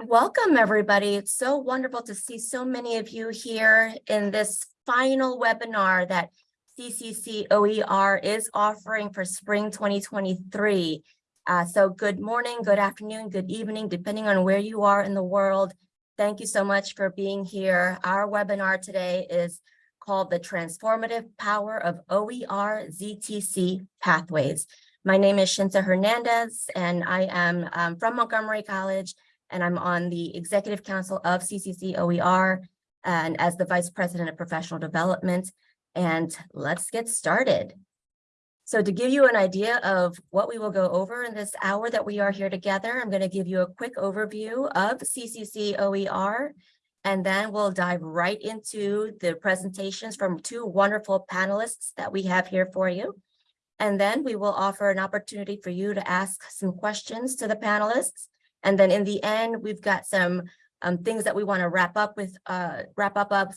Welcome, everybody. It's so wonderful to see so many of you here in this final webinar that CCC OER is offering for spring 2023. Uh, so good morning, good afternoon, good evening, depending on where you are in the world. Thank you so much for being here. Our webinar today is called The Transformative Power of OER ZTC Pathways. My name is Shinta Hernandez, and I am um, from Montgomery College and I'm on the Executive Council of CCC OER and as the Vice President of Professional Development. And let's get started. So to give you an idea of what we will go over in this hour that we are here together, I'm going to give you a quick overview of CCC OER, and then we'll dive right into the presentations from two wonderful panelists that we have here for you. And then we will offer an opportunity for you to ask some questions to the panelists. And then in the end, we've got some um, things that we want to wrap up with, uh, wrap up, up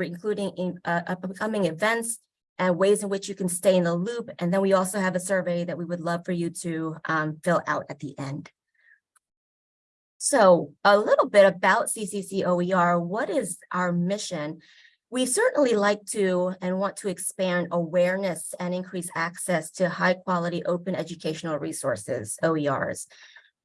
including in, uh, upcoming events and ways in which you can stay in the loop. And then we also have a survey that we would love for you to um, fill out at the end. So a little bit about CCC OER, what is our mission? We certainly like to and want to expand awareness and increase access to high quality open educational resources, OERs.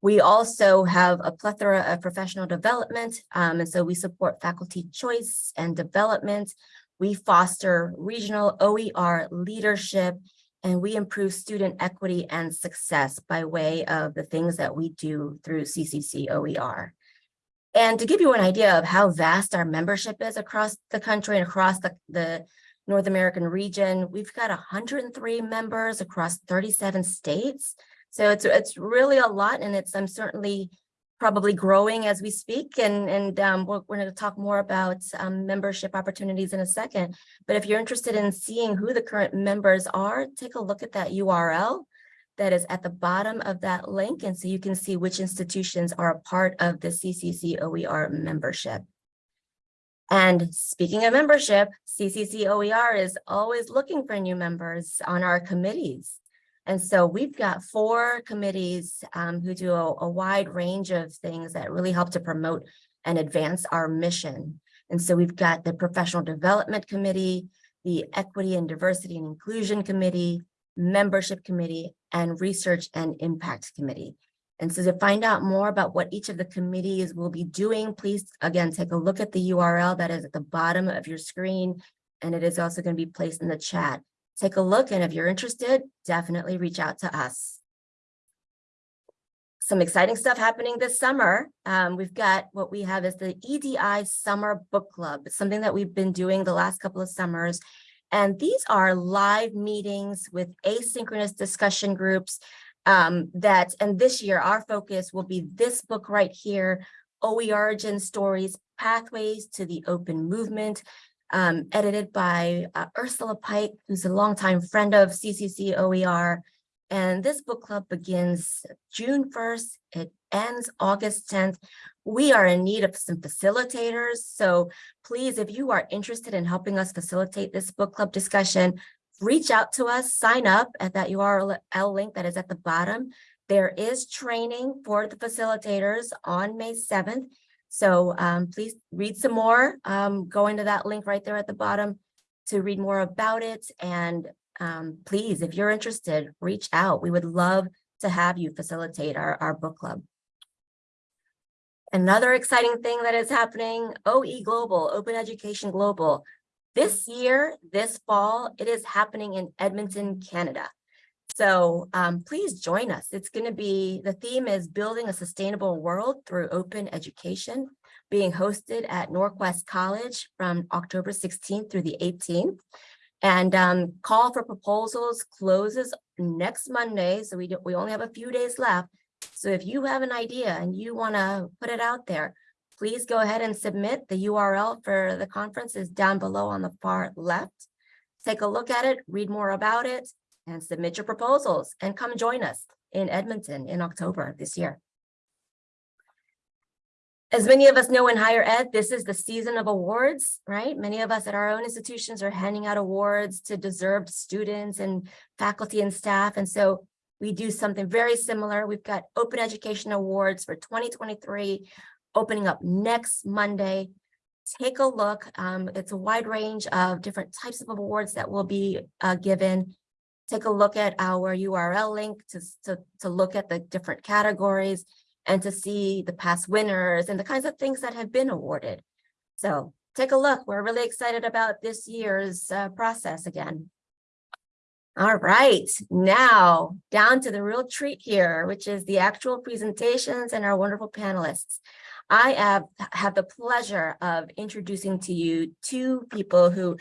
We also have a plethora of professional development, um, and so we support faculty choice and development. We foster regional OER leadership, and we improve student equity and success by way of the things that we do through CCC OER. And to give you an idea of how vast our membership is across the country and across the, the North American region, we've got 103 members across 37 states. So it's it's really a lot, and it's I'm certainly probably growing as we speak. And and um, we're, we're going to talk more about um, membership opportunities in a second. But if you're interested in seeing who the current members are, take a look at that URL that is at the bottom of that link, and so you can see which institutions are a part of the CCC OER membership. And speaking of membership, CCC OER is always looking for new members on our committees. And so we've got four committees um, who do a, a, wide range of things that really help to promote and advance our mission. And so we've got the Professional Development Committee, the Equity and Diversity and Inclusion Committee, Membership Committee, and Research and Impact Committee. And so to find out more about what each of the committees will be doing, please, again, take a look at the URL that is at the bottom of your screen, and it is also going to be placed in the chat take a look. And if you're interested, definitely reach out to us. Some exciting stuff happening this summer. Um, we've got what we have is the EDI Summer Book Club. It's something that we've been doing the last couple of summers. And these are live meetings with asynchronous discussion groups um, that, and this year our focus will be this book right here, OE Origin Stories, Pathways to the Open Movement um, edited by uh, Ursula Pike, who's a longtime friend of CCC OER. And this book club begins June 1st. It ends August 10th. We are in need of some facilitators. So please, if you are interested in helping us facilitate this book club discussion, reach out to us, sign up at that URL link that is at the bottom. There is training for the facilitators on May 7th. So um, please read some more, um, go into that link right there at the bottom to read more about it. And um, please, if you're interested, reach out. We would love to have you facilitate our, our book club. Another exciting thing that is happening, OE Global, Open Education Global. This year, this fall, it is happening in Edmonton, Canada. So um, please join us. It's going to be, the theme is building a sustainable world through open education, being hosted at NorQuest College from October 16th through the 18th. And um, call for proposals closes next Monday. So we, do, we only have a few days left. So if you have an idea and you want to put it out there, please go ahead and submit. The URL for the conference is down below on the far left. Take a look at it, read more about it, and submit your proposals and come join us in Edmonton in October this year. As many of us know in higher ed, this is the season of awards, right? Many of us at our own institutions are handing out awards to deserved students and faculty and staff. And so we do something very similar. We've got open education awards for 2023 opening up next Monday. Take a look. Um, it's a wide range of different types of awards that will be uh, given. Take a look at our URL link to, to, to look at the different categories and to see the past winners and the kinds of things that have been awarded. So take a look. We're really excited about this year's uh, process again. All right, now down to the real treat here, which is the actual presentations and our wonderful panelists. I have, have the pleasure of introducing to you two people who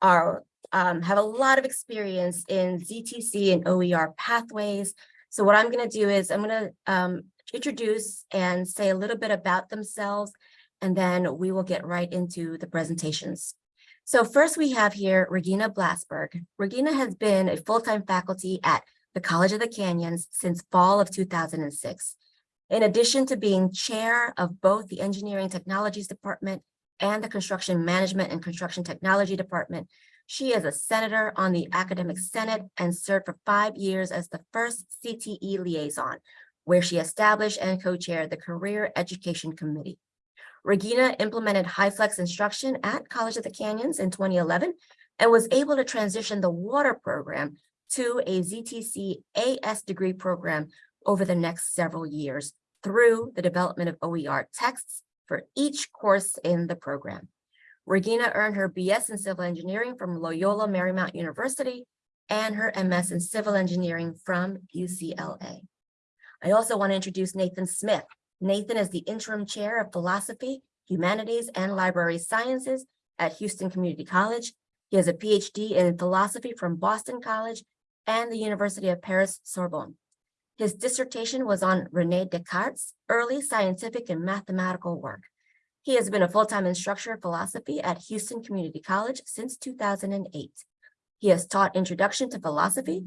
are um, have a lot of experience in ZTC and OER pathways. So what I'm going to do is I'm going to um, introduce and say a little bit about themselves, and then we will get right into the presentations. So first we have here Regina Blasberg. Regina has been a full-time faculty at the College of the Canyons since fall of 2006. In addition to being chair of both the Engineering Technologies Department and the Construction Management and Construction Technology Department, she is a senator on the Academic Senate and served for five years as the first CTE liaison, where she established and co-chaired the Career Education Committee. Regina implemented HyFlex instruction at College of the Canyons in 2011 and was able to transition the water program to a ZTC AS degree program over the next several years through the development of OER texts for each course in the program. Regina earned her BS in civil engineering from Loyola Marymount University and her MS in civil engineering from UCLA. I also want to introduce Nathan Smith. Nathan is the interim chair of philosophy, humanities, and library sciences at Houston Community College. He has a PhD in philosophy from Boston College and the University of Paris Sorbonne. His dissertation was on Rene Descartes' early scientific and mathematical work. He has been a full-time instructor of philosophy at Houston Community College since 2008. He has taught introduction to philosophy,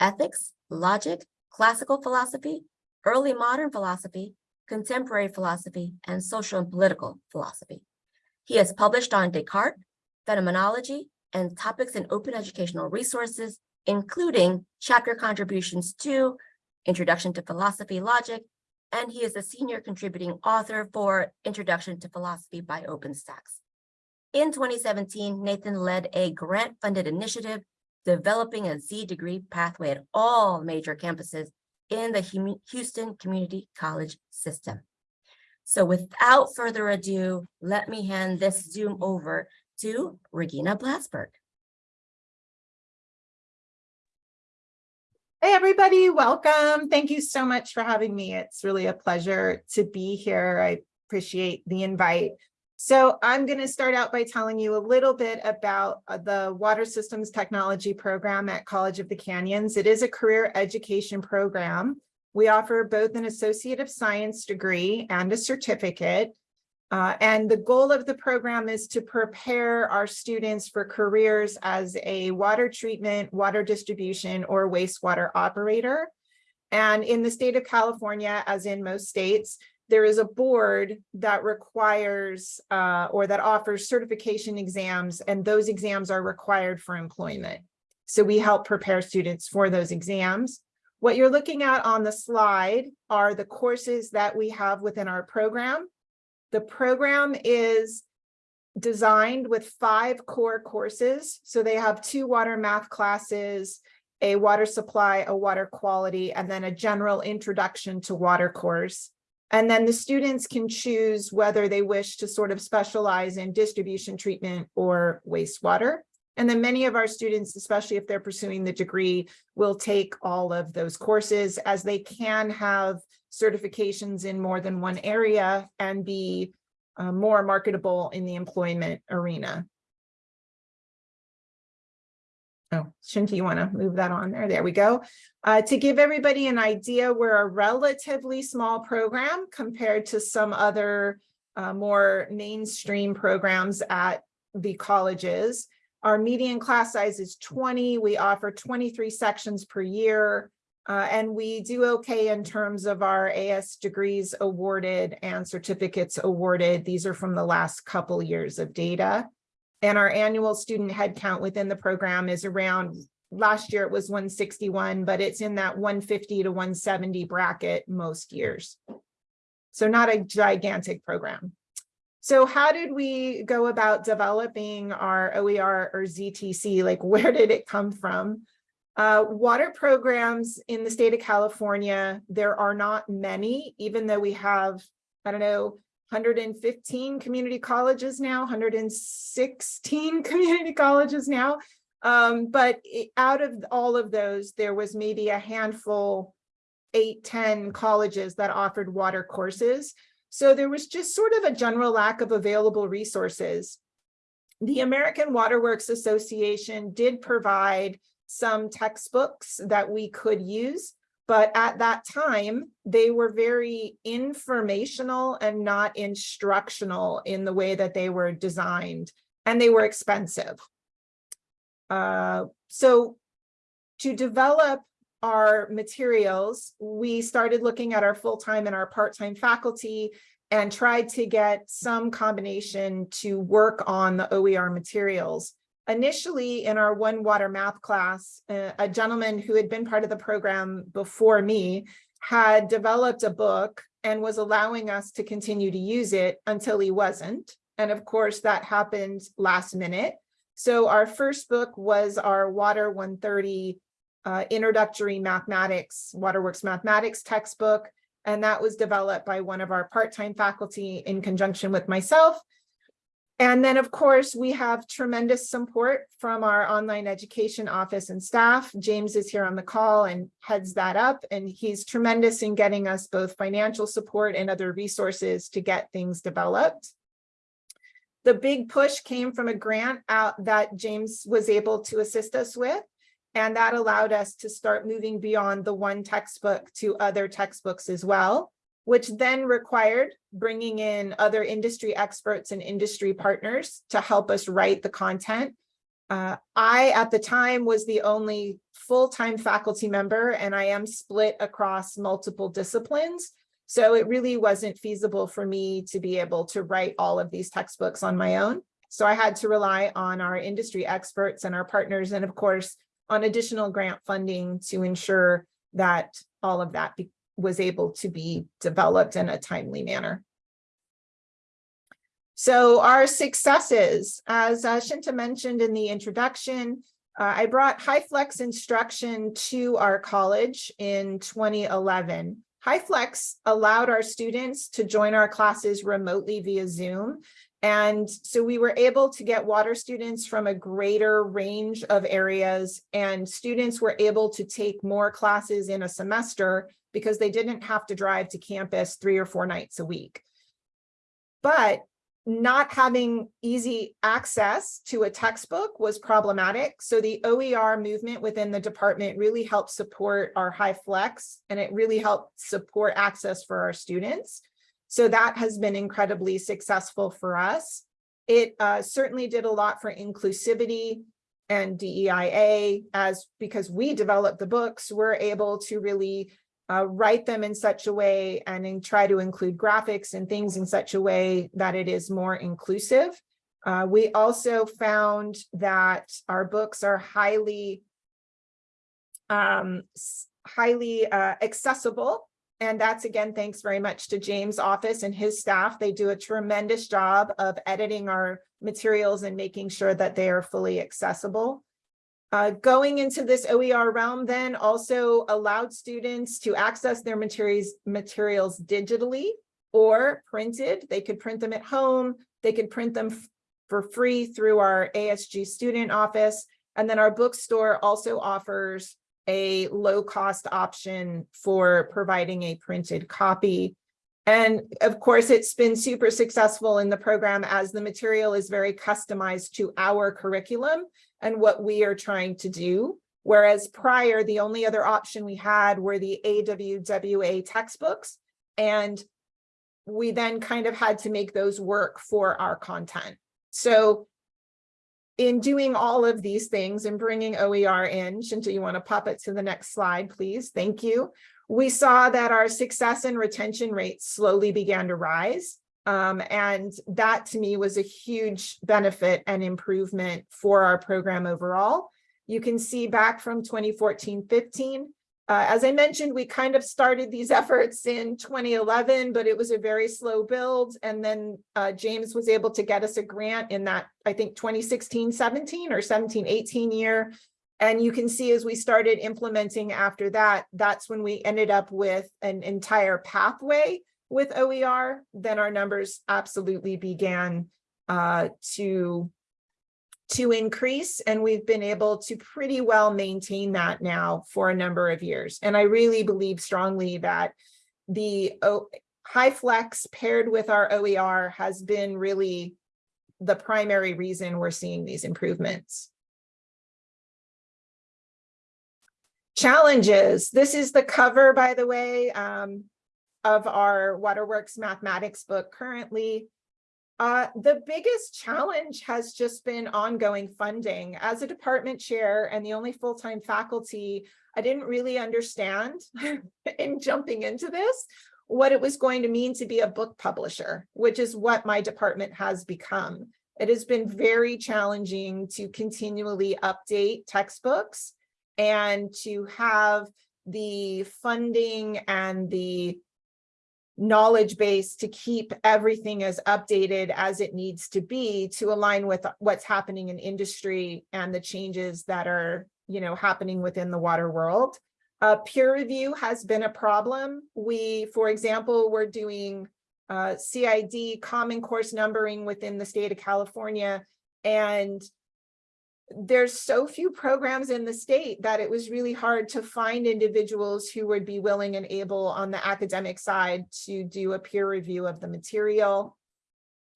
ethics, logic, classical philosophy, early modern philosophy, contemporary philosophy, and social and political philosophy. He has published on Descartes, phenomenology, and topics in open educational resources, including chapter contributions to Introduction to Philosophy Logic, and he is a senior contributing author for Introduction to Philosophy by OpenStax. In 2017, Nathan led a grant-funded initiative developing a Z degree pathway at all major campuses in the Houston Community College system. So without further ado, let me hand this Zoom over to Regina Blasberg. Hey, everybody, welcome. Thank you so much for having me. It's really a pleasure to be here. I appreciate the invite. So I'm going to start out by telling you a little bit about uh, the Water Systems Technology program at College of the Canyons. It is a career education program. We offer both an Associate of Science degree and a certificate. Uh, and the goal of the program is to prepare our students for careers as a water treatment, water distribution, or wastewater operator. And in the state of California, as in most states, there is a board that requires uh, or that offers certification exams, and those exams are required for employment. So we help prepare students for those exams. What you're looking at on the slide are the courses that we have within our program. The program is designed with five core courses. So they have two water math classes, a water supply, a water quality, and then a general introduction to water course. And then the students can choose whether they wish to sort of specialize in distribution treatment or wastewater. And then many of our students, especially if they're pursuing the degree, will take all of those courses as they can have certifications in more than one area and be uh, more marketable in the employment arena. Oh, Shinta, you want to move that on there? There we go. Uh, to give everybody an idea, we're a relatively small program compared to some other uh, more mainstream programs at the colleges. Our median class size is 20. We offer 23 sections per year. Uh, and we do okay in terms of our AS degrees awarded and certificates awarded. These are from the last couple years of data. And our annual student headcount within the program is around, last year it was 161, but it's in that 150 to 170 bracket most years. So not a gigantic program. So how did we go about developing our OER or ZTC? Like, where did it come from? Uh, water programs in the state of California, there are not many, even though we have, I don't know, 115 community colleges now, 116 community colleges now. Um, but it- out of all of those, there was maybe a handful, eight, 10 colleges that offered water courses. So there was just sort of a general lack of available resources. The American Water Works Association did provide some textbooks that we could use, but at that time, they were very informational and not instructional in the way that they were designed, and they were expensive. Uh, so to develop our materials, we started looking at our full-time and our part-time faculty and tried to get some combination to work on the OER materials. Initially, in our one water math class, uh, a gentleman who had been part of the program before me had developed a book and was allowing us to continue to use it until he wasn't. And of course, that happened last minute. So our first book was our Water 130 uh, Introductory Mathematics, Waterworks Mathematics textbook. And that was developed by one of our part-time faculty in conjunction with myself. And then, of course, we have tremendous support from our online education office and staff. James is here on the call and heads that up, and he's tremendous in getting us both financial support and other resources to get things developed. The big push came from a grant out that James was able to assist us with. And that allowed us to start moving beyond the one textbook to other textbooks as well, which then required bringing in other industry experts and industry partners to help us write the content. Uh, I, at the time, was the only full-time faculty member, and I am split across multiple disciplines. So it really wasn't feasible for me to be able to write all of these textbooks on my own. So I had to rely on our industry experts and our partners, and of course, on additional grant funding to ensure that all of that was able to be developed in a timely manner. So our successes, as uh, Shinta mentioned in the introduction, uh, I brought HyFlex instruction to our college in 2011. HyFlex allowed our students to join our classes remotely via Zoom. And so we were able to get water students from a greater range of areas and students were able to take more classes in a semester because they didn't have to drive to campus three or four nights a week. But not having easy access to a textbook was problematic. So the OER movement within the department really helped support our HyFlex and it really helped support access for our students. So that has been incredibly successful for us. It uh, certainly did a lot for inclusivity and DEIA as because we developed the books, we're able to really uh, write them in such a way and then try to include graphics and things in such a way that it is more inclusive. Uh, we also found that our books are highly um, highly uh, accessible and that's again, thanks very much to James' office and his staff. They do a tremendous job of editing our materials and making sure that they are fully accessible. Uh, going into this OER realm then also allowed students to access their materials, materials digitally or printed. They could print them at home. They could print them for free through our ASG student office. And then our bookstore also offers a low cost option for providing a printed copy. And of course, it's been super successful in the program as the material is very customized to our curriculum and what we are trying to do. Whereas prior, the only other option we had were the AWWA textbooks. And we then kind of had to make those work for our content. So in doing all of these things and bringing OER in, Shinta, you want to pop it to the next slide, please? Thank you. We saw that our success and retention rates slowly began to rise. Um, and that to me was a huge benefit and improvement for our program overall. You can see back from 2014-15, Uh, as I mentioned, we kind of started these efforts in 2011, but it was a very slow build. And then uh, James was able to get us a grant in that, I think 2016, 17 or 17, 18 year. And you can see as we started implementing after that, that's when we ended up with an entire pathway with OER. Then our numbers absolutely began uh, to to increase and we've been able to pretty well maintain that now for a number of years. And I really believe strongly that the o HyFlex paired with our OER has been really the primary reason we're seeing these improvements. Challenges. This is the cover, by the way, um, of our Waterworks mathematics book currently. Uh, the biggest challenge has just been ongoing funding. As a department chair and the only full-time faculty, I didn't really understand in jumping into this what it was going to mean to be a book publisher, which is what my department has become. It has been very challenging to continually update textbooks and to have the funding and the knowledge base to keep everything as updated as it needs to be to align with what's happening in industry and the changes that are you know happening within the water world. Uh, peer review has been a problem. We for example we're doing uh, CID common course numbering within the state of California and there's so few programs in the state that it was really hard to find individuals who would be willing and able on the academic side to do a peer review of the material.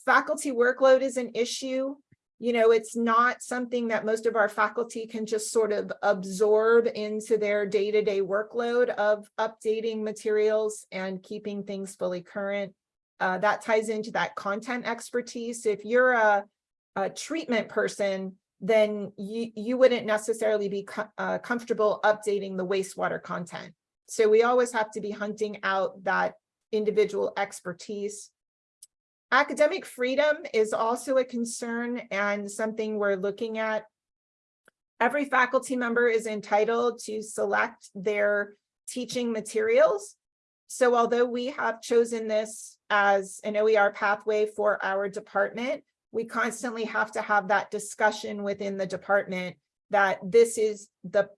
Faculty workload is an issue. You know, it's not something that most of our faculty can just sort of absorb into their day-to-day -day workload of updating materials and keeping things fully current. Uh, that ties into that content expertise. If you're a, a treatment person, then you, you wouldn't necessarily be co uh, comfortable updating the wastewater content. So we always have to be hunting out that individual expertise. Academic freedom is also a concern and something we're looking at. Every faculty member is entitled to select their teaching materials. So although we have chosen this as an OER pathway for our department, we constantly have to have that discussion within the department that this is the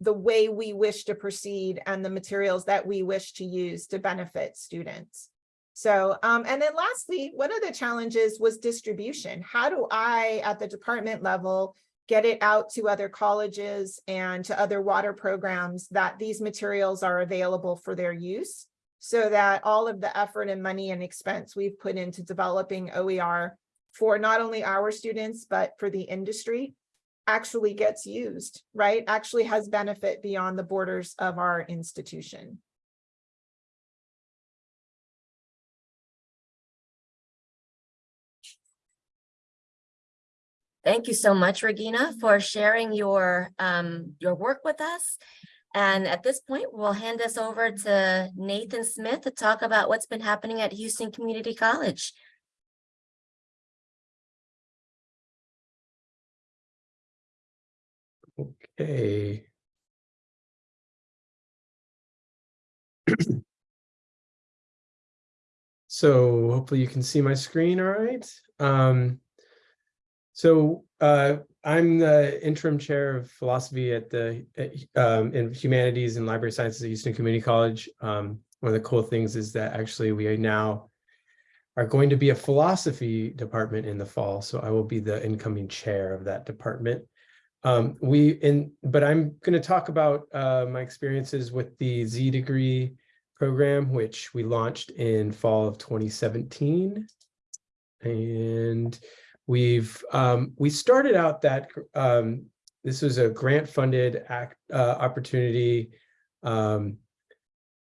the way we wish to proceed and the materials that we wish to use to benefit students. So, um, and then lastly, one of the challenges was distribution. How do I, at the department level, get it out to other colleges and to other water programs that these materials are available for their use so that all of the effort and money and expense we've put into developing OER for not only our students, but for the industry actually gets used, right? Actually has benefit beyond the borders of our institution. Thank you so much, Regina, for sharing your um, your work with us. And at this point, we'll hand this over to Nathan Smith to talk about what's been happening at Houston Community College. Okay. So hopefully you can see my screen all right. Um, so uh, I'm the interim chair of philosophy at the at, um, in humanities and library sciences at Houston Community College. Um, one of the cool things is that actually we are now are going to be a philosophy department in the fall. So I will be the incoming chair of that department. Um, we in, but I'm going to talk about uh, my experiences with the Z degree program, which we launched in fall of 2017. And we've, um, we started out that, um, this was a grant funded act, uh, opportunity um,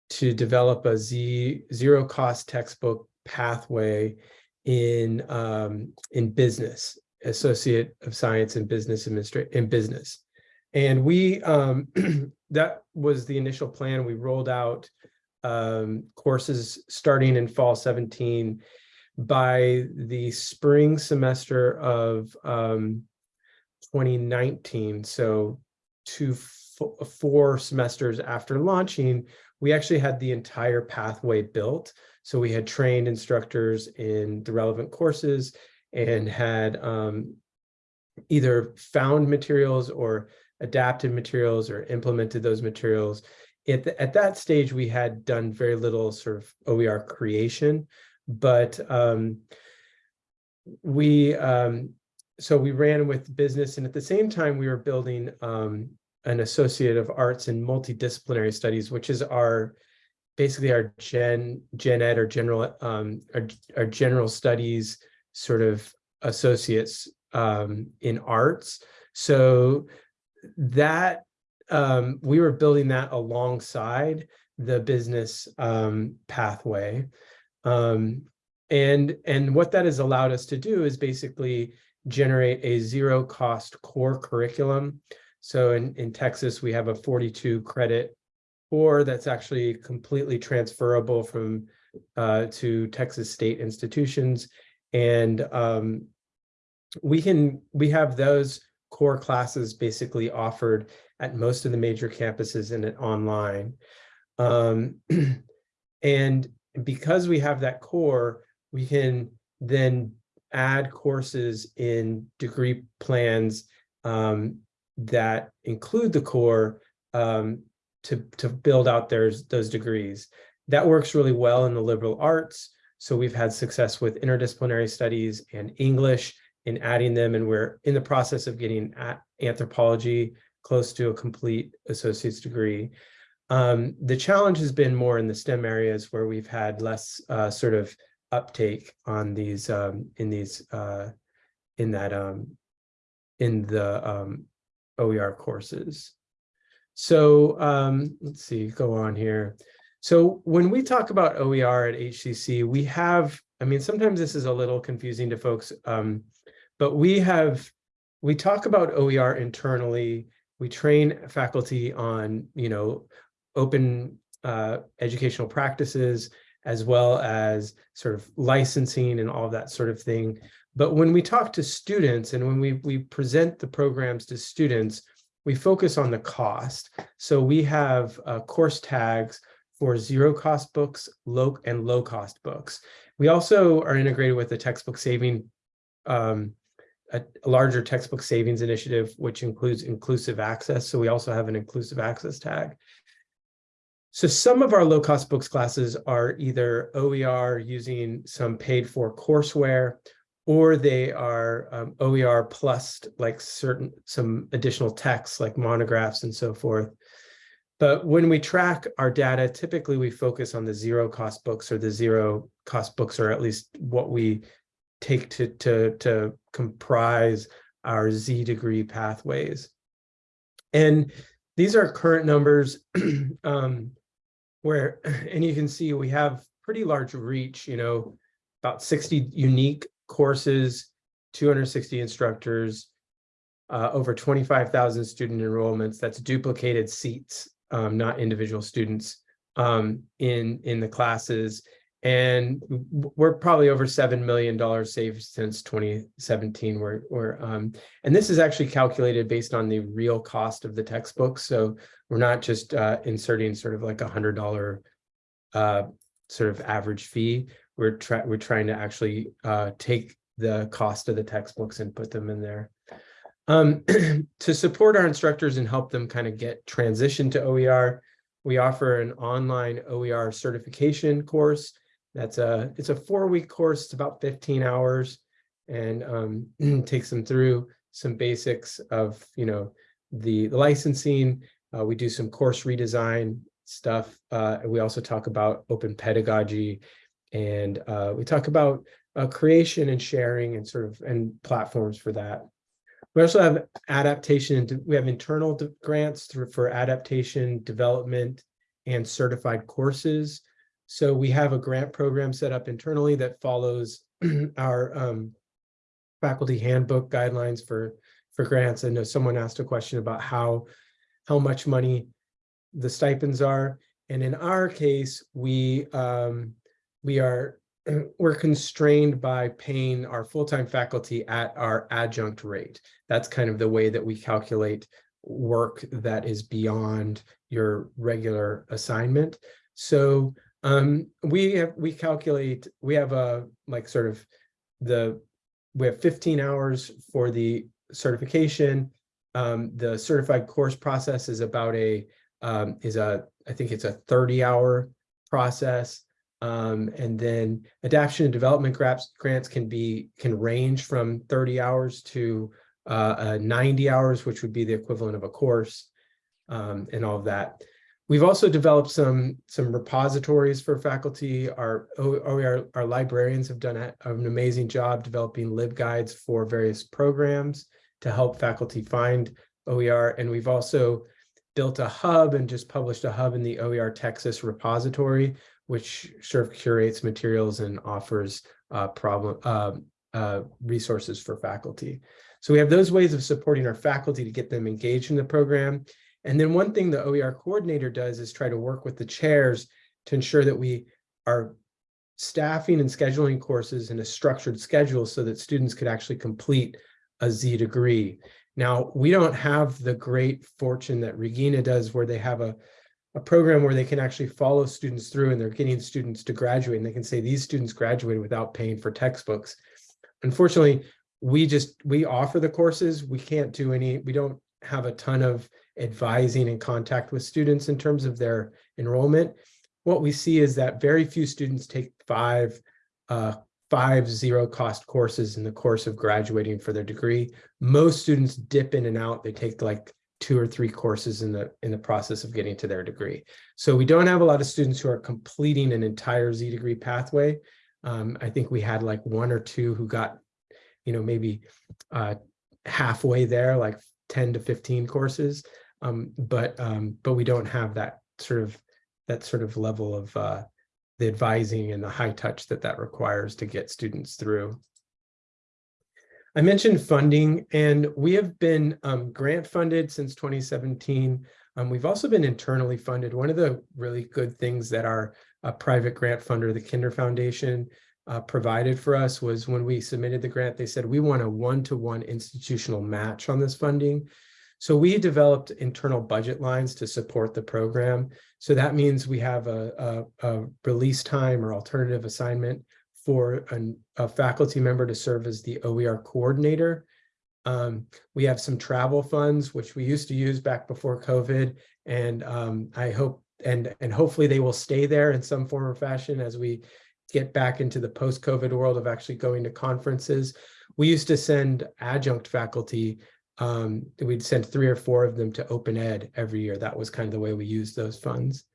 to develop a Z zero cost textbook pathway in, um, in business associate of science and business administration in business. And we, um, that was the initial plan. We rolled out um, courses starting in fall 17 by the spring semester of um, 2019. So two four semesters after launching, we actually had the entire pathway built. So we had trained instructors in the relevant courses and had um, either found materials or adapted materials or implemented those materials. At, the- at that stage, we had done very little sort of OER creation, but um, we um, so we ran with business and at the same time we were building um, an associate of arts and multidisciplinary studies, which is our basically our gen gen ed or general um, our, our general studies sort of associates um, in arts. So that um, we were building that alongside the business um, pathway. Um, and, and what that has allowed us to do is basically generate a zero cost core curriculum. So in, in Texas, we have a 42 credit core that's actually completely transferable from uh, to Texas state institutions. And um, we can, we have those core classes basically offered at most of the major campuses and online. Um, and because we have that core, we can then add courses in degree plans um, that include the core um, to, to build out theirs, those degrees. That works really well in the liberal arts. So we've had success with interdisciplinary studies and English in adding them, and we're in the process of getting anthropology close to a complete associate's degree. Um, the challenge has been more in the STEM areas where we've had less uh, sort of uptake on these um, in these uh, in that um, in the um, OER courses. So um, let's see, go on here. So when we talk about OER at HCC, we have, I mean, sometimes this is a little confusing to folks, um, but we have, we talk about OER internally. We train faculty on, you know, open uh, educational practices, as well as sort of licensing and all of that sort of thing. But when we talk to students and when we, we present the programs to students, we focus on the cost. So we have uh, course tags for zero cost books, low and low cost books. We also are integrated with the textbook saving, um, a, a larger textbook savings initiative, which includes inclusive access. So we also have an inclusive access tag. So some of our low cost books classes are either OER using some paid for courseware, or they are um, OER plus like certain some additional texts like monographs and so forth. But when we track our data, typically we focus on the zero cost books or the zero cost books, or at least what we take to, to, to comprise our Z degree pathways. And these are current numbers um, where, and you can see we have pretty large reach, you know, about 60 unique courses, 260 instructors, uh, over 25,000 student enrollments. That's duplicated seats, um, not individual students um, in, in the classes. And we're probably over $7 million saved since 2017. We're, we're, um, and this is actually calculated based on the real cost of the textbooks. So we're not just uh, inserting sort of like a $100 uh, sort of average fee. We're, we're trying to actually uh, take the cost of the textbooks and put them in there. Um, to support our instructors and help them kind of get transition to OER, we offer an online OER certification course. That's a, it's a four week course, it's about 15 hours and um, takes them through some basics of, you know, the, the licensing. Uh, we do some course redesign stuff. Uh, we also talk about open pedagogy and uh, we talk about uh, creation and sharing and sort of and platforms for that. We also have adaptation and we have internal grants for adaptation, development, and certified courses. So we have a grant program set up internally that follows our um, faculty handbook guidelines for, for grants. I know someone asked a question about how, how much money the stipends are. And in our case, we, um, we are we're constrained by paying our full-time faculty at our adjunct rate. That's kind of the way that we calculate work that is beyond your regular assignment. So um, we have, we calculate, we have a, like sort of the, we have fifteen hours for the certification. Um, the certified course process is about a, um, is a, I think it's a thirty hour process. Um, and then adaptation and development grants, grants can be, can range from thirty hours to uh, uh, ninety hours, which would be the equivalent of a course, um, and all of that. We've also developed some, some repositories for faculty. Our, O- OER, our librarians have done a- an amazing job developing LibGuides for various programs to help faculty find OER. And we've also built a hub and just published a hub in the OER Texas repository, which sort of curates materials and offers uh, problem, um, uh, resources for faculty. So we have those ways of supporting our faculty to get them engaged in the program. And then one thing the OER coordinator does is try to work with the chairs to ensure that we are staffing and scheduling courses in a structured schedule so that students could actually complete a Z degree. Now, we don't have the great fortune that Regina does where they have a, a program where they can actually follow students through and they're getting students to graduate and they can say these students graduated without paying for textbooks. Unfortunately, we just, we offer the courses. We can't do any, we don't have a ton of advising and contact with students in terms of their enrollment. What we see is that very few students take five, uh, five zero cost courses in the course of graduating for their degree. Most students dip in and out. They take like two or three courses in the in the process of getting to their degree. So we don't have a lot of students who are completing an entire Z degree pathway. Um, I think we had like one or two who got, you know, maybe uh, halfway there, like 10 to 15 courses. Um, but um, but we don't have that sort of that sort of level of uh, the advising and the high touch that that requires to get students through. I mentioned funding and we have been um, grant funded since 2017. Um, we've also been internally funded. One of the really good things that our uh, private grant funder, the Kinder Foundation, uh, provided for us was when we submitted the grant, they said, we want a one-to-one institutional match on this funding. So we developed internal budget lines to support the program. So that means we have a, a, a release time or alternative assignment for an, a faculty member to serve as the OER coordinator. Um, we have some travel funds, which we used to use back before COVID. And um, I hope, and, and hopefully they will stay there in some form or fashion as we get back into the post-COVID world of actually going to conferences. We used to send adjunct faculty um, we'd send three or four of them to open ed every year. That was kind of the way we used those funds.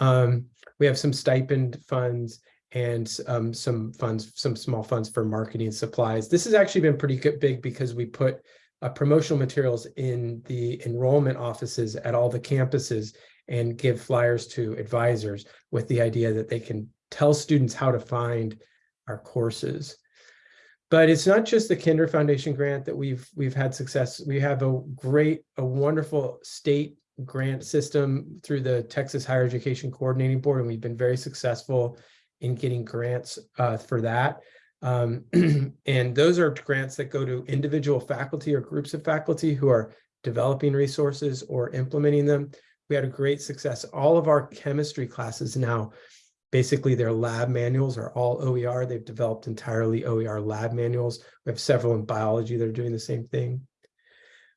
Um, we have some stipend funds and um, some funds, some small funds for marketing supplies. This has actually been pretty good, big because we put uh, promotional materials in the enrollment offices at all the campuses and give flyers to advisors with the idea that they can tell students how to find our courses. But it's not just the Kinder Foundation grant that we've we've had success. We have a great, a wonderful state grant system through the Texas Higher Education Coordinating Board, and we've been very successful in getting grants uh, for that. Um, and those are grants that go to individual faculty or groups of faculty who are developing resources or implementing them. We had a great success. All of our chemistry classes now Basically, their lab manuals are all OER. They've developed entirely OER lab manuals. We have several in biology that are doing the same thing.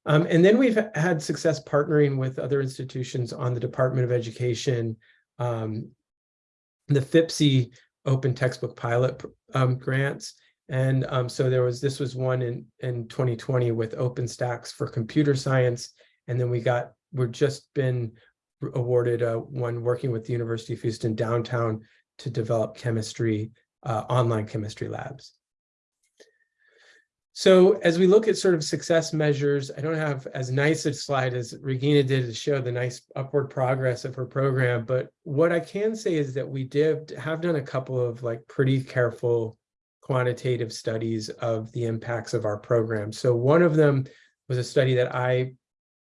Um, and then we've had success partnering with other institutions on the Department of Education, um, the FIPSE open textbook pilot um, grants. And um, so there was, this was one in, in 2020 with OpenStax for computer science. And then we got, we've just been awarded uh, one working with the University of Houston downtown to develop chemistry, uh, online chemistry labs. So as we look at sort of success measures, I don't have as nice a slide as Regina did to show the nice upward progress of her program, but what I can say is that we did have done a couple of like pretty careful quantitative studies of the impacts of our program. So one of them was a study that I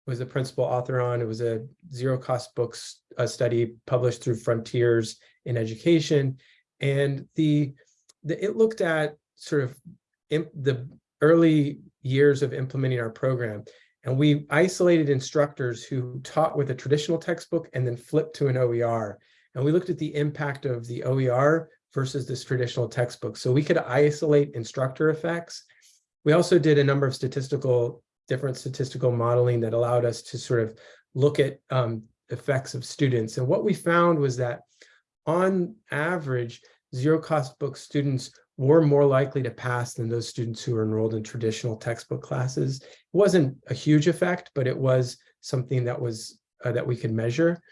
was the principal author on. It was a zero cost books a study published through Frontiers in Education. And the, the it looked at sort of the early years of implementing our program. And we isolated instructors who taught with a traditional textbook and then flipped to an OER. And we looked at the impact of the OER versus this traditional textbook. So we could isolate instructor effects. We also did a number of statistical, different statistical modeling that allowed us to sort of look at um, effects of students. And what we found was that on average, zero cost book students were more likely to pass than those students who are enrolled in traditional textbook classes. It wasn't a huge effect, but it was something that was uh, that we could measure.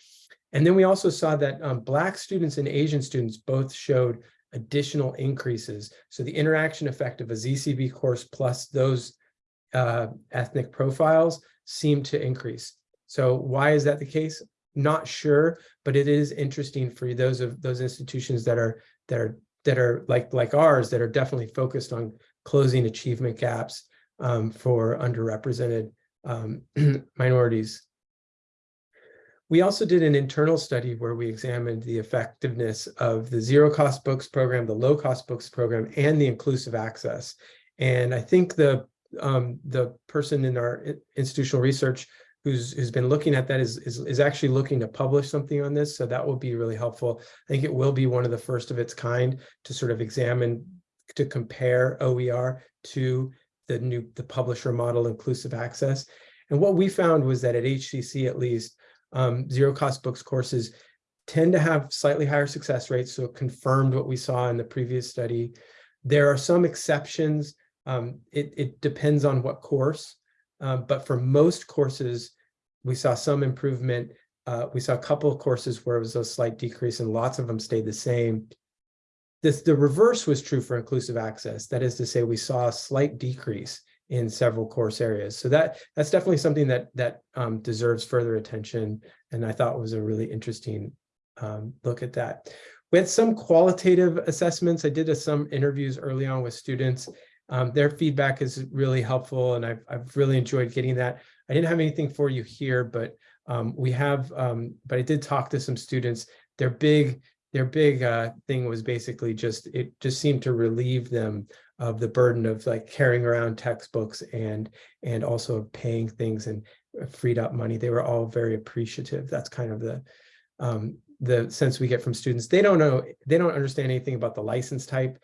And then we also saw that um, Black students and Asian students both showed additional increases. So the interaction effect of a ZCB course plus those uh, ethnic profiles seemed to increase. So why is that the case? Not sure, but it is interesting for those of those institutions that are that are that are like like ours that are definitely focused on closing achievement gaps um, for underrepresented um, minorities. We also did an internal study where we examined the effectiveness of the zero cost books program, the low cost books program, and the inclusive access. And I think the um, the person in our institutional research who's who's been looking at that is, is is actually looking to publish something on this. So that will be really helpful. I think it will be one of the first of its kind to sort of examine to compare OER to the new the publisher model inclusive access. And what we found was that at HCC at least, um, zero cost books courses tend to have slightly higher success rates. So it confirmed what we saw in the previous study. There are some exceptions. Um, it, it depends on what course. Um, but for most courses, we saw some improvement. Uh, we saw a couple of courses where it was a slight decrease and lots of them stayed the same. This, the reverse was true for inclusive access. That is to say, we saw a slight decrease in several course areas. So that that's definitely something that that um, deserves further attention. And I thought was a really interesting um, look at that. We had some qualitative assessments. I did a, some interviews early on with students. Um, their feedback is really helpful and I've, I've really enjoyed getting that. I didn't have anything for you here, but um, we have, um, but I did talk to some students. Their big, their big uh, thing was basically just, it just seemed to relieve them of the burden of like carrying around textbooks and, and also paying things and freed up money. They were all very appreciative. That's kind of the, um, the sense we get from students. They don't know, they don't understand anything about the license type.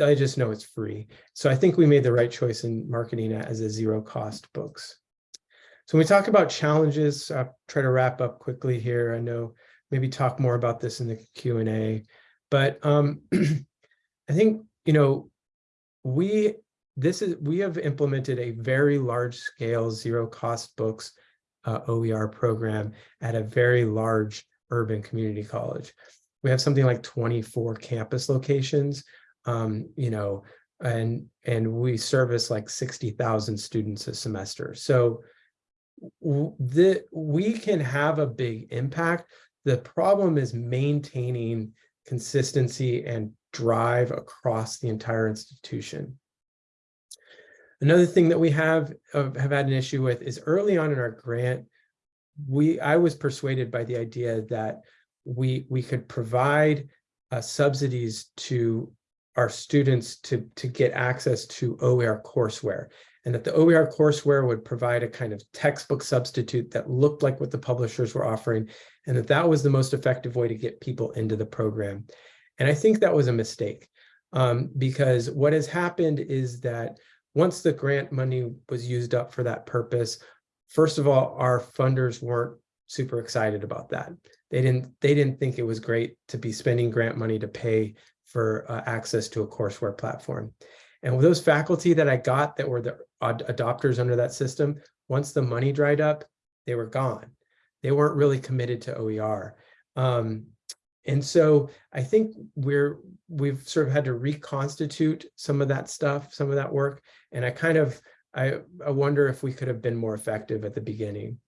I just know it's free. So I think we made the right choice in marketing it as a zero cost books. So when we talk about challenges, I'll try to wrap up quickly here. I know maybe talk more about this in the Q&A, but um, I think, you know, we, this is, we have implemented a very large scale zero cost books uh, OER program at a very large urban community college. We have something like 24 campus locations, um, you know, and and we service like 60,000 students a semester. So the we can have a big impact. The problem is maintaining consistency and drive across the entire institution. Another thing that we have uh, have had an issue with is early on in our grant, we I was persuaded by the idea that we we could provide uh, subsidies to our students to to get access to OER courseware and that the OER courseware would provide a kind of textbook substitute that looked like what the publishers were offering, and that that was the most effective way to get people into the program. And I think that was a mistake um, because what has happened is that once the grant money was used up for that purpose, first of all, our funders weren't super excited about that. They didn't, they didn't think it was great to be spending grant money to pay for uh, access to a courseware platform. And with those faculty that I got that were the ad adopters under that system, once the money dried up, they were gone. They weren't really committed to OER. Um, and so I think we're we've sort of had to reconstitute some of that stuff, some of that work. And I kind of I, I wonder if we could have been more effective at the beginning.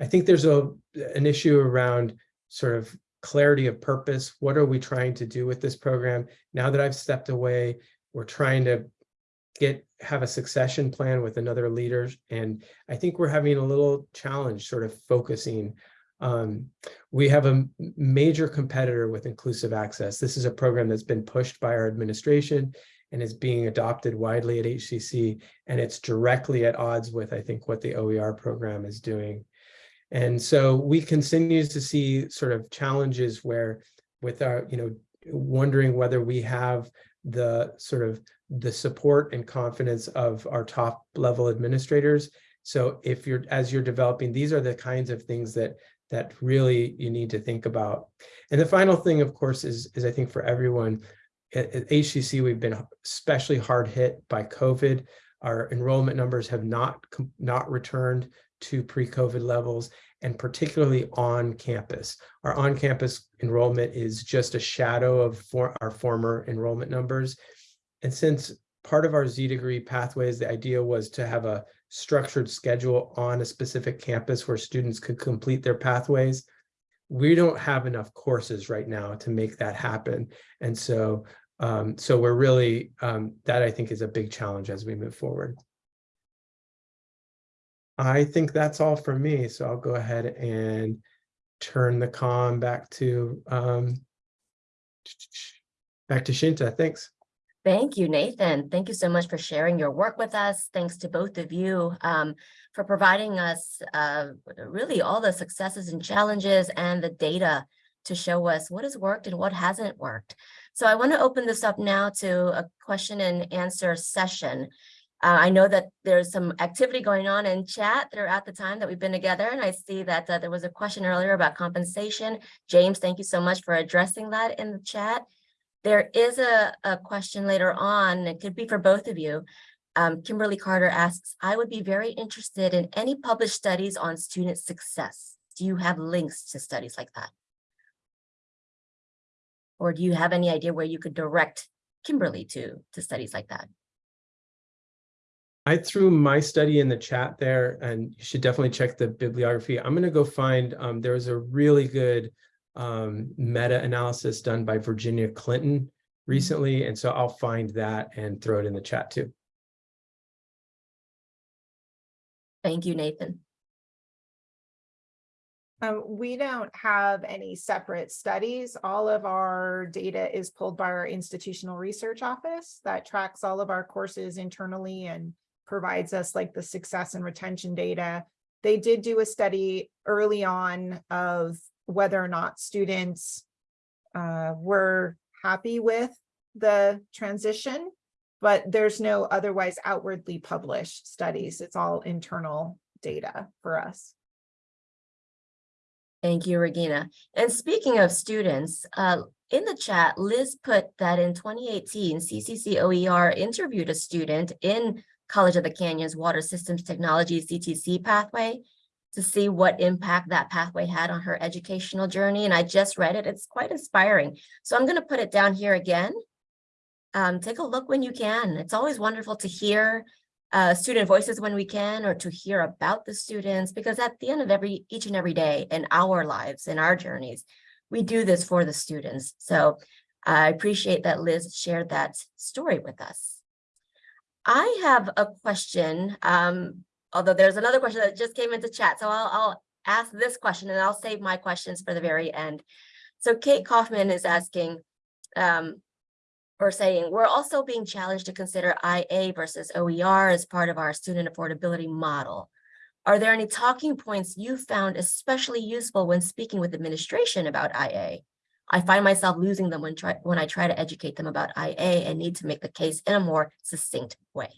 I think there's a an issue around sort of clarity of purpose. What are we trying to do with this program? Now that I've stepped away, we're trying to get have a succession plan with another leader. And I think we're having a little challenge sort of focusing. Um, we have a major competitor with inclusive access. This is a program that's been pushed by our administration. and is being adopted widely at HCC. And it's directly at odds with, I think, what the OER program is doing. And so we continue to see sort of challenges where with our, you know, wondering whether we have the sort of the support and confidence of our top level administrators. So if you're, as you're developing, these are the kinds of things that that really you need to think about. And the final thing, of course, is, is I think for everyone at, at HCC, we've been especially hard hit by COVID. Our enrollment numbers have not, not returned to pre-COVID levels and particularly on campus. Our on-campus enrollment is just a shadow of for our former enrollment numbers. And since part of our Z degree pathways, the idea was to have a structured schedule on a specific campus where students could complete their pathways. We don't have enough courses right now to make that happen. And so, um, so we're really, um, that I think is a big challenge as we move forward. I think that's all from me. So I'll go ahead and turn the com back to, um, back to Shinta. Thanks. Thank you, Nathan. Thank you so much for sharing your work with us. Thanks to both of you um, for providing us uh, really all the successes and challenges and the data to show us what has worked and what hasn't worked. So I want to open this up now to a question and answer session. Uh, I know that there's some activity going on in chat throughout the time that we've been together, and I see that uh, there was a question earlier about compensation. James, thank you so much for addressing that in the chat. There is a, a question later on, it could be for both of you. Um, Kimberly Carter asks, I would be very interested in any published studies on student success. Do you have links to studies like that? Or do you have any idea where you could direct Kimberly to, to studies like that? I threw my study in the chat there and you should definitely check the bibliography. I'm going to go find, um, there was a really good um, meta-analysis done by Virginia Clinton recently. And so I'll find that and throw it in the chat too. Thank you, Nathan. Um, we don't have any separate studies. All of our data is pulled by our institutional research office that tracks all of our courses internally and provides us like the success and retention data. They did do a study early on of whether or not students uh, were happy with the transition, but there's no otherwise outwardly published studies. It's all internal data for us. Thank you, Regina. And speaking of students, uh, in the chat, Liz put that in 2018, CCC OER interviewed a student in College of the Canyons Water Systems Technology CTC pathway to see what impact that pathway had on her educational journey. And I just read it. It's quite inspiring. So I'm going to put it down here again. Um, take a look when you can. It's always wonderful to hear uh, student voices when we can, or to hear about the students, because at the end of every each and every day in our lives, in our journeys, we do this for the students. So I appreciate that Liz shared that story with us. I have a question, um, although there's another question that just came into chat, so I'll, I'll ask this question and I'll save my questions for the very end. So Kate Kaufman is asking, um, or saying, we're also being challenged to consider IA versus OER as part of our student affordability model. Are there any talking points you found especially useful when speaking with administration about IA? I find myself losing them when, try, when I try to educate them about IA and need to make the case in a more succinct way.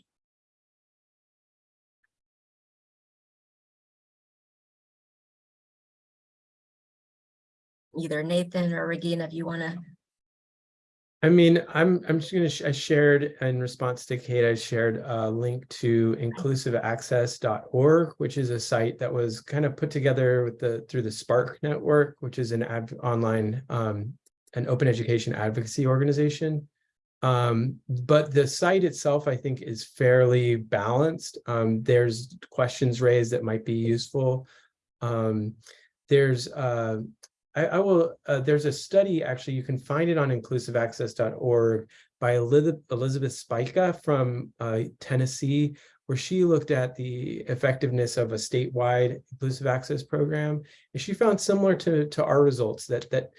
Either Nathan or Regina, if you want to I mean, I'm I'm just gonna sh I shared in response to Kate, I shared a link to inclusiveaccess.org, which is a site that was kind of put together with the through the SPARC network, which is an online um, an open education advocacy organization. Um, but the site itself, I think, is fairly balanced. Um, there's questions raised that might be useful. Um, there's uh, I, I will, uh, there's a study, actually, you can find it on inclusiveaccess.org by Elizabeth, Spica from uh, Tennessee, where she looked at the effectiveness of a statewide inclusive access program. And she found similar to, to our results that, that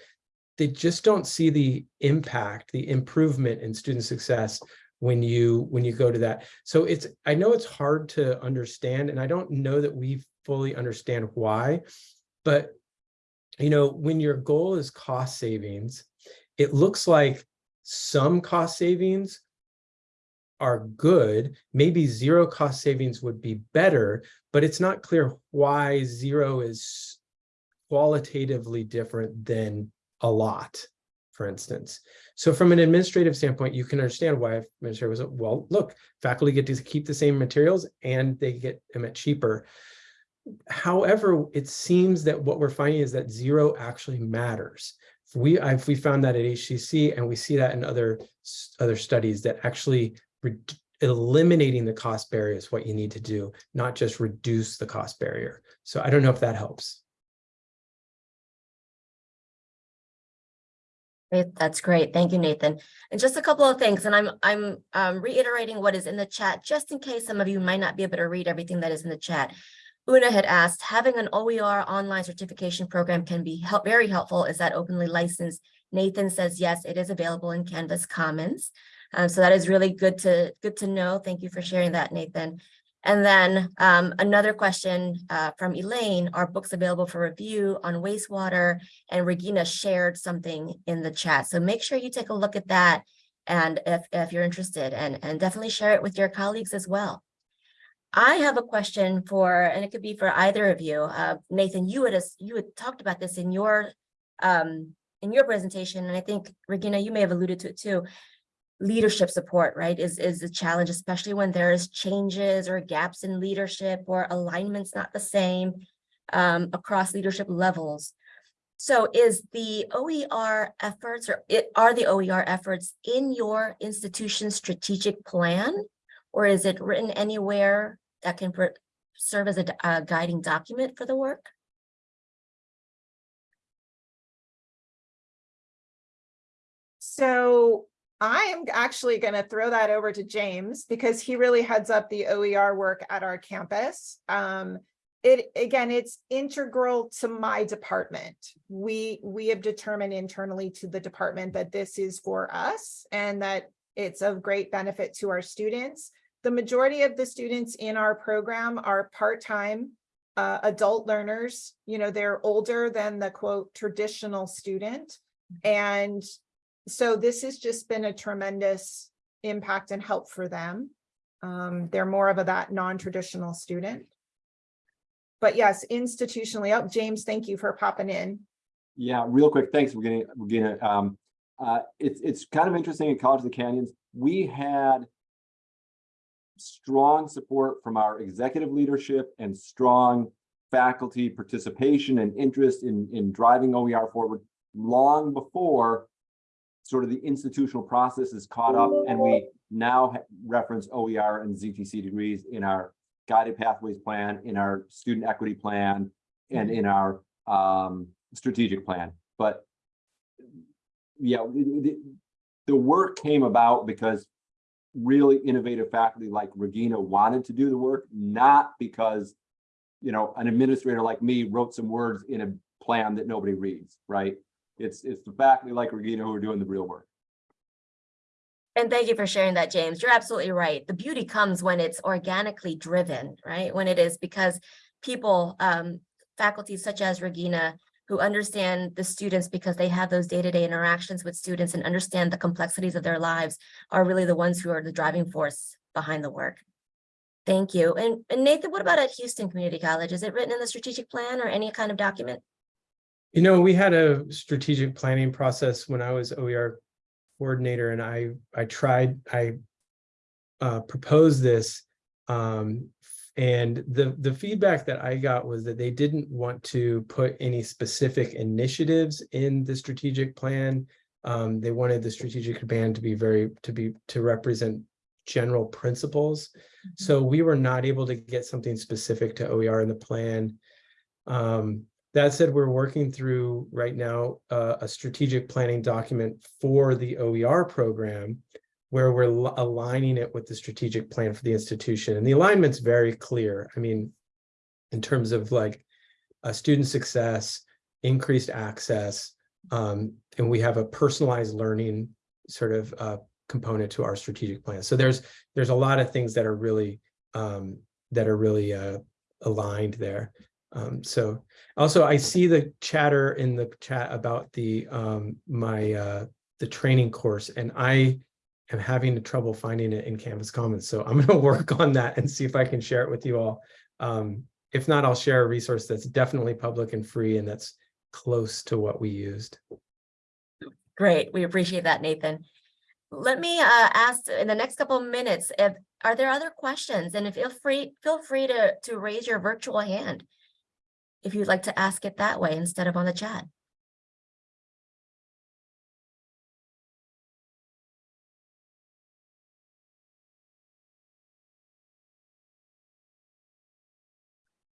they just don't see the impact, the improvement in student success when you when you go to that. So it's I know it's hard to understand, and I don't know that we fully understand why, but you know, when your goal is cost savings, it looks like some cost savings are good. Maybe zero cost savings would be better, but it's not clear why zero is qualitatively different than a lot, for instance. So from an administrative standpoint, you can understand why administrator was, well, look, faculty get to keep the same materials and they get them at cheaper. However, it seems that what we're finding is that zero actually matters. We, I've, we found that at HCC and we see that in other, other studies that actually eliminating the cost barrier is what you need to do, not just reduce the cost barrier. So I don't know if that helps. That's great. Thank you, Nathan. And just a couple of things, and I'm, I'm um, reiterating what is in the chat, just in case some of you might not be able to read everything that is in the chat. Una had asked, having an OER online certification program can be help, very helpful. Is that openly licensed? Nathan says, yes, it is available in Canvas Commons. Um, so that is really good to, good to know. Thank you for sharing that, Nathan. And then um, another question uh, from Elaine, are books available for review on wastewater? And Regina shared something in the chat. So make sure you take a look at that. And if, if you're interested and, and definitely share it with your colleagues as well. I have a question for, and it could be for either of you. Uh, Nathan, you had, you had talked about this in your, um, in your presentation, and I think Regina, you may have alluded to it too. Leadership support, right, is, is a challenge, especially when there's changes or gaps in leadership or alignments not the same um, across leadership levels. So is the OER efforts or it are the OER efforts in your institution's strategic plan? Or is it written anywhere that can serve as a guiding document for the work? So I am actually going to throw that over to James because he really heads up the OER work at our campus. Um, it, again, it's integral to my department. We, we have determined internally to the department that this is for us and that it's of great benefit to our students. The majority of the students in our program are part-time uh, adult learners. You know, they're older than the quote traditional student. And so this has just been a tremendous impact and help for them. Um, they're more of a that non-traditional student. But yes, institutionally, oh, James, thank you for popping in. Yeah, real quick, thanks, we're gonna, we're gonna, um, uh, it's, it's kind of interesting in College of the Canyons, we had strong support from our executive leadership and strong faculty participation and interest in, in driving OER forward long before sort of the institutional process is caught up and we now reference OER and ZTC degrees in our guided pathways plan, in our student equity plan, and in our um strategic plan. But yeah, the, the- the work came about because really innovative faculty like Regina wanted to do the work, not because you know, an administrator like me wrote some words in a plan that nobody reads, right? It's, it's the faculty like Regina who are doing the real work. And thank you for sharing that, James. You're absolutely right. The beauty comes when it's organically driven, right? When it is because people, um, faculty such as Regina, who understand the students because they have those day-to-day interactions with students and understand the complexities of their lives are really the ones who are the driving force behind the work. Thank you. And, and Nathan, what about at Houston Community College? Is it written in the strategic plan or any kind of document? You know, we had a strategic planning process when I was OER coordinator and I, I tried, I uh, proposed this. Um, and the, the feedback that I got was that they didn't want to put any specific initiatives in the strategic plan. Um, they wanted the strategic plan to be very, to be, to represent general principles. So we were not able to get something specific to OER in the plan. Um, that said, we're working through right now uh, a strategic planning document for the OER program where we're aligning it with the strategic plan for the institution. And the alignment's very clear. I mean, in terms of like uh, student success, increased access, um, and we have a personalized learning sort of uh, component to our strategic plan. So there's, there's a lot of things that are really, um, that are really, uh, aligned there. Um, so also I see the chatter in the chat about the, um, my, uh, the training course and I am having trouble finding it in Canvas Commons. So I'm gonna work on that and see if I can share it with you all. Um, if not, I'll share a resource that's definitely public and free and that's close to what we used. Great, we appreciate that, Nathan. Let me uh ask in the next couple of minutes, if, are there other questions? And if feel free, feel free to to raise your virtual hand. If you'd like to ask it that way instead of on the chat.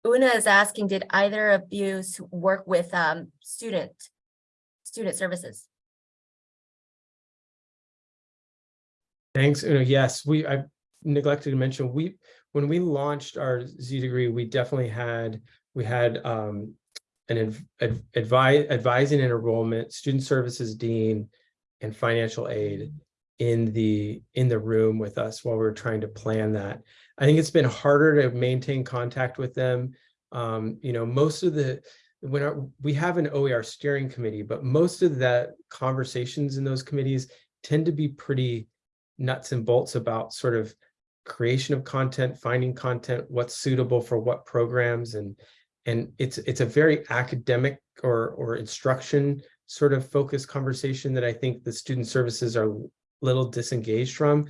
Una is asking, did either of you work with um student, student services? Thanks. Una. Yes, we, I neglected to mention, we, when we launched our Z degree, we definitely had, we had um an advise, advising and enrollment, student services dean and financial aid in the, in the room with us while we were trying to plan that. I think it's been harder to maintain contact with them. Um, you know, most of the, when our, we have an OER steering committee, but most of that conversations in those committees tend to be pretty nuts and bolts about sort of creation of content, finding content, what's suitable for what programs and and it's it's a very academic or or instruction sort of focused conversation that I think the student services are a little disengaged from.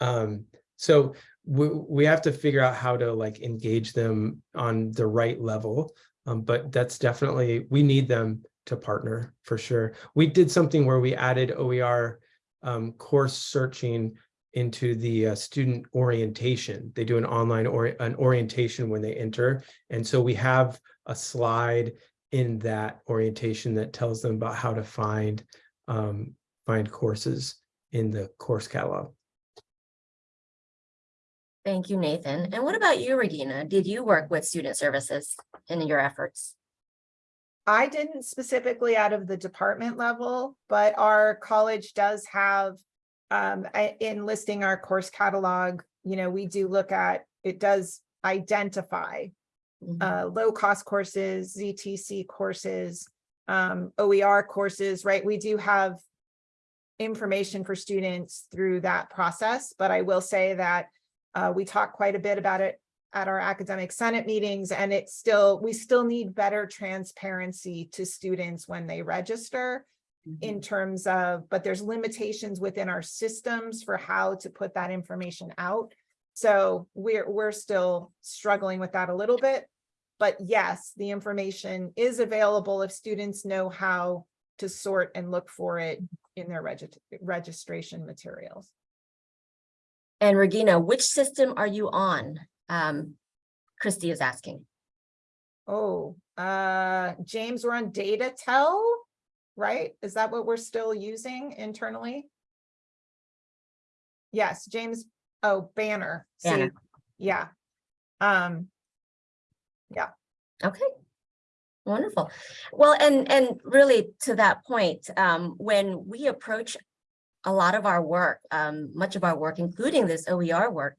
Um, so we, we have to figure out how to like engage them on the right level. Um, but that's definitely, we need them to partner for sure. We did something where we added OER um, course searching into the uh, student orientation. They do an online or an orientation when they enter. And so we have a slide in that orientation that tells them about how to find um, find courses in the course catalog. Thank you, Nathan. And what about you, Regina? Did you work with student services in your efforts? I didn't specifically out of the department level, but our college does have um, in listing our course catalog, you know, we do look at, it does identify Mhm. uh, low-cost courses, ZTC courses, um, OER courses, right? We do have information for students through that process, but I will say that uh, we talk quite a bit about it at our academic senate meetings, and it's still, we still need better transparency to students when they register in terms of, but there's limitations within our systems for how to put that information out. So we're, we're still struggling with that a little bit. But yes, the information is available if students know how to sort and look for it in their regist- registration materials. And Regina, which system are you on? Um, Christy is asking. Oh, uh, James, we're on data tell, right? Is that what we're still using internally? Yes, James, oh, banner. See, Yeah. Um, yeah. Okay. Wonderful. Well, and, and really to that point, um, when we approach a lot of our work, um, much of our work, including this OER work,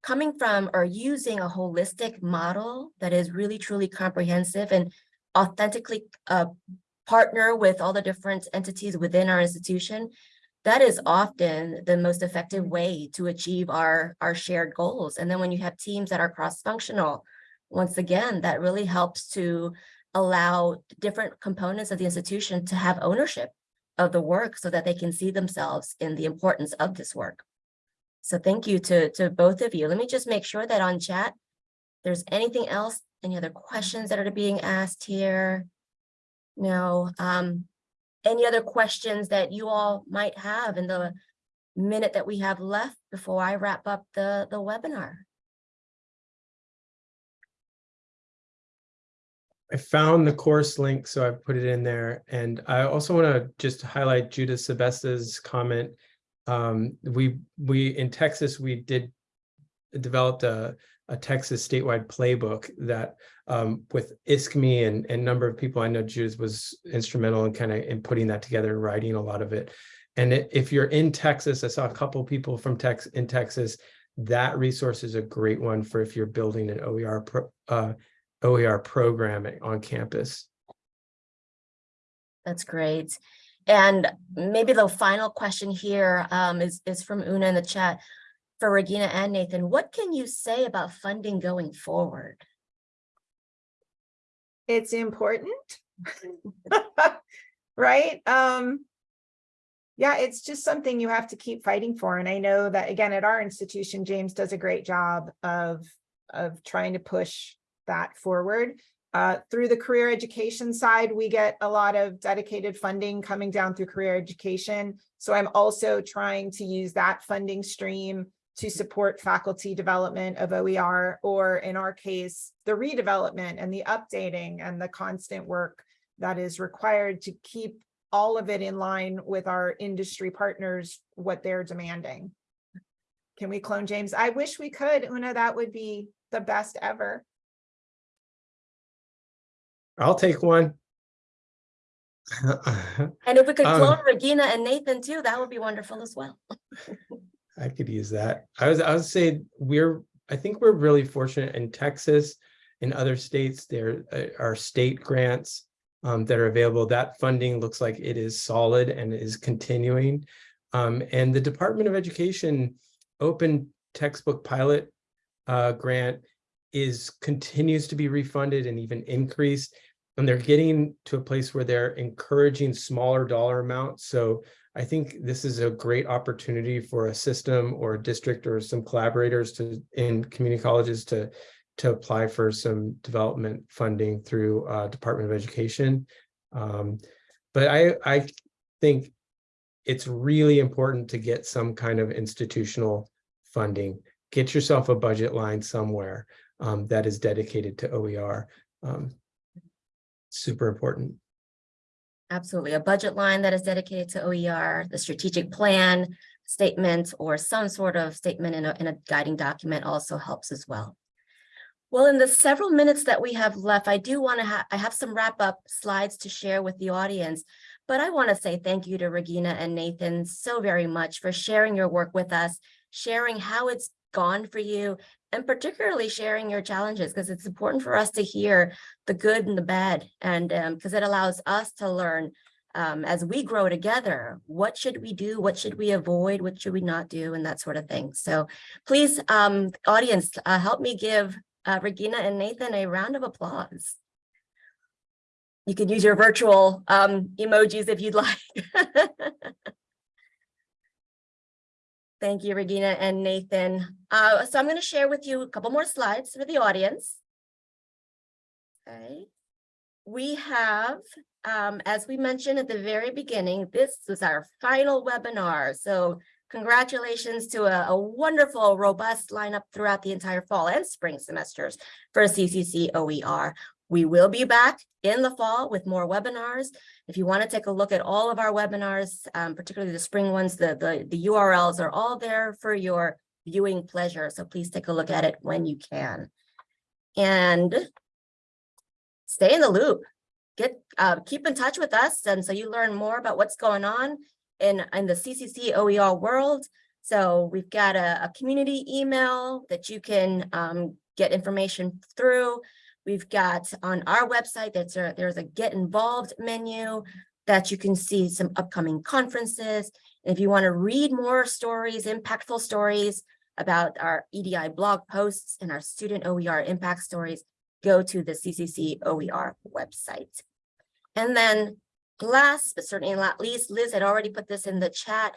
coming from or using a holistic model that is really truly comprehensive and authentically, uh, partner with all the different entities within our institution, that is often the most effective way to achieve our, our shared goals. And then when you have teams that are cross-functional, once again, that really helps to allow different components of the institution to have ownership of the work so that they can see themselves in the importance of this work. So thank you to, to both of you. Let me just make sure that on chat, there's anything else, any other questions that are being asked here? No, um, any other questions that you all might have in the minute that we have left before I wrap up the, the webinar? I found the course link, so I've put it in there. And I also want to just highlight Judith Sebesta's comment. Um, we, we, in Texas, we did developed a, a Texas statewide playbook that um, with ISKME and, and number of people, I know Judith was instrumental in kind of in putting that together and writing a lot of it. And i- if you're in Texas, I saw a couple people from Tex, in Texas, that resource is a great one for if you're building an OER, pro- uh, OER programming on campus. That's great. And maybe the final question here um, is, is from Una in the chat. For Regina and Nathan, what can you say about funding going forward? It's important. Right? Um. Yeah, it's just something you have to keep fighting for. And I know that again, at our institution, James does a great job of, of trying to push that forward. Uh, through the career education side, we get a lot of dedicated funding coming down through career education. So I'm also trying to use that funding stream to support faculty development of OER, or in our case, the redevelopment and the updating and the constant work that is required to keep all of it in line with our industry partners, what they're demanding. Can we clone James? I wish we could, Una, that would be the best ever. I'll take one. And if we could Um, clone Regina and Nathan too, that would be wonderful as well. I could use that. I was, I would say we're, I think we're really fortunate in Texas. In other states, there uh, are state grants um, that are available. That funding looks like it is solid and is continuing. Um, and the Department of Education open textbook pilot uh, grant is continues to be refunded and even increased. And they're getting to a place where they're encouraging smaller dollar amounts. So I think this is a great opportunity for a system or a district or some collaborators to in community colleges to to apply for some development funding through uh, Department of Education. Um, but I I think it's really important to get some kind of institutional funding. Get yourself a budget line somewhere um, that is dedicated to OER. Um, super important. Absolutely. A budget line that is dedicated to OER, the strategic plan statement, or some sort of statement in a, in a guiding document also helps as well. Well, in the several minutes that we have left, I do want to have, I have some wrap up slides to share with the audience. But I want to say thank you to Regina and Nathan so very much for sharing your work with us, sharing how it's gone for you, and particularly sharing your challenges, because it's important for us to hear the good and the bad, and because it allows us to learn um, as we grow together, what should we do, what should we avoid, what should we not do, and that sort of thing. So please, um, audience, uh, help me give uh, Regina and Nathan a round of applause. You can use your virtual um, emojis if you'd like. Thank you, Regina and Nathan. Uh, so I'm going to share with you a couple more slides for the audience. Okay. We have, um, as we mentioned at the very beginning, this is our final webinar. So congratulations to a, a wonderful, robust lineup throughout the entire fall and spring semesters for CCC OER. We will be back in the fall with more webinars. If you want to take a look at all of our webinars, um, particularly the spring ones, the, the, the URLs are all there for your viewing pleasure. So please take a look at it when you can. And stay in the loop. Get uh, keep in touch with us, and so you learn more about what's going on in in the CCC OER world. So we've got a, a community email that you can um, get information through. We've got on our website that's a, there's a get involved menu that you can see some upcoming conferences. And if you want to read more stories, impactful stories about our EDI blog posts and our student OER impact stories, go to the CCC OER website. And then last, but certainly not least, Liz had already put this in the chat.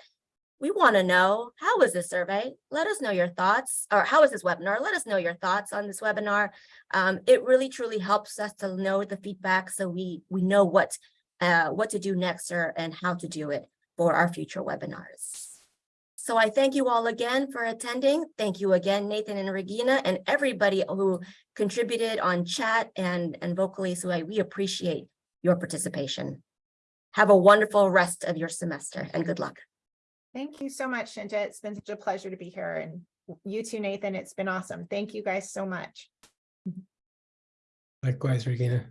We want to know, how was this survey? Let us know your thoughts, or how was this webinar? Let us know your thoughts on this webinar. Um, it really truly helps us to know the feedback so we, we know what, uh, what to do next or, and how to do it for our future webinars. So I thank you all again for attending. Thank you again, Nathan and Regina, and everybody who contributed on chat and, and vocally. So I, we appreciate your participation. Have a wonderful rest of your semester and good luck. Thank you so much, Shinta. It's been such a pleasure to be here and you too, Nathan. It's been awesome. Thank you guys so much. Likewise, Regina.